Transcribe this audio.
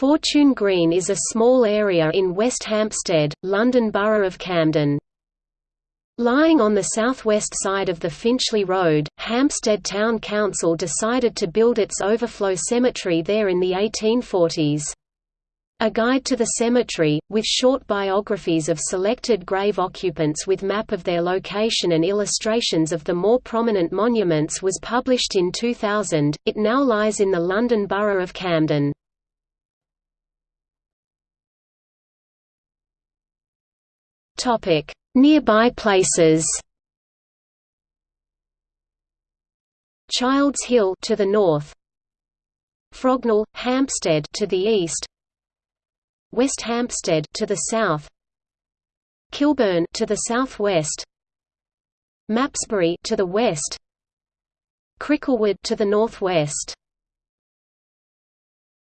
Fortune Green is a small area in West Hampstead, London Borough of Camden. Lying on the southwest side of the Finchley Road, Hampstead Town Council decided to build its overflow cemetery there in the 1840s. A guide to the cemetery, with short biographies of selected grave occupants with map of their location and illustrations of the more prominent monuments was published in 2000. It now lies in the London Borough of Camden. Topic: Nearby places. Childs Hill to the north. Frognal, Hampstead to the east. West Hampstead to the south. Kilburn to the southwest. Mapesbury to the west. Cricklewood to the northwest.